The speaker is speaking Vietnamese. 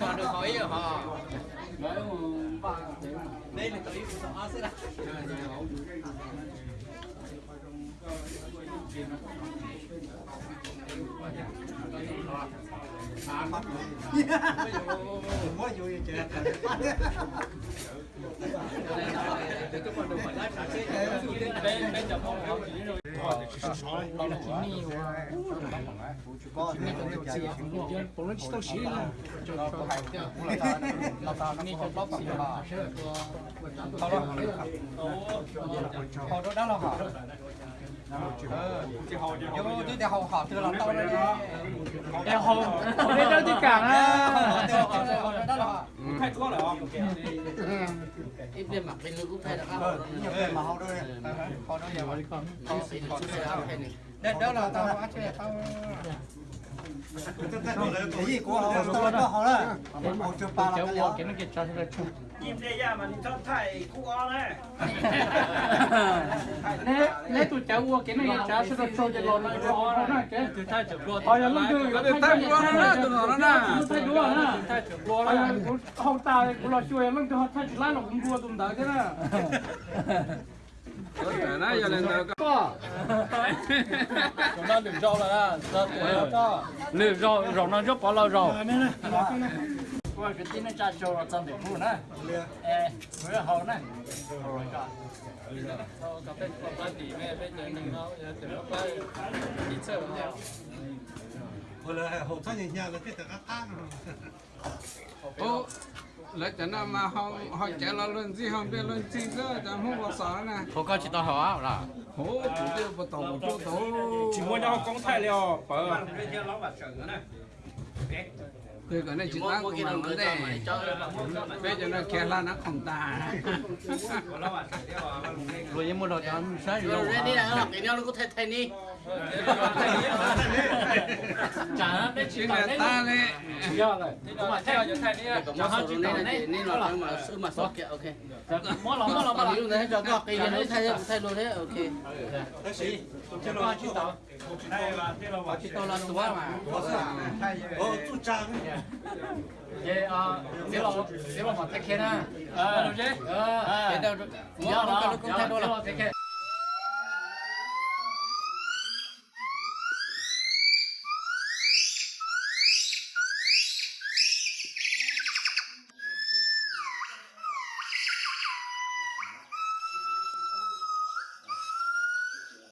còn được hỏi họ nói ba đây là tới họ sẽ đặt mới vui bên chậm không không chỉ rồi họ đó đó là họ vô đi để họ họ từ lòng tao đây em không không biết đâu tất cả á đó là thay có là không? Bên mặt bên lưng cũng thay được không? Nhiều người mà hao đôi này. Khó đôi nhiều. Khó xịn khó xịn đâu hay này. Đây đó là tao ăn chơi tao. Cái gì của họ tao nó họ đó. Một chục ba là cái liệu. Cái nó kịp cho thế này. Nhìn đây ra mà đi cho thay cua này. 嘞！nè nè tụi cháu mua cái này cháu sẽ được cho cái lon này cho nó nè cái tụi cháu chụp luôn thôi lúc đưa cái thay đua nó tụi nó nó thay đua nó thay chụp luôn nó không ta cũng lo chui lúc cho thay chụp lại nó cũng đua tụi đó. Chứ nè nó giờ lên được có chúng ta đừng rau là ra rau rau nó rất có lâu rồi qua cái tin nó cha cho nó trong để phụ nè. Ê mới hậu nè. Rồi cả cà phê còn ba tỷ mẹ bây giờ mình nó từ lúc ba đi chơi với nhau hồi là hậu thân nhà nhà là cái tờ ác ô lấy cho nó mà họ họ chạy lo lên gì họ biết lên gì đó chẳng không có sợ nè phố có chỉ tao hỏi là hố chủ tiêu คือก็ในจิตตั้งของมันได้เป็นจนแค่ละนักของตาเรายังไม่รอจอมใช่เราเรื่องนี้นะครับเดี๋ยวเราก็ไทยๆนี่ chả đấy chỉ là ta đấy. Rồi mà theo những thằng này chẳng hạn chỉ là đấy nên là mà sư mà sót kẹo ok. Mỗi lòng mỗi lòng mà ví dụ đấy cho các cái này thay thay luôn đấy ok. Đấy gì chỉ là chỉ là đây là đây là chỉ là đúng mà. ô chú trang vậy. À nếu là nếu là mà ờ. thay kia na ờ. Chứ ờ. Cái đâu nhớ nó cũng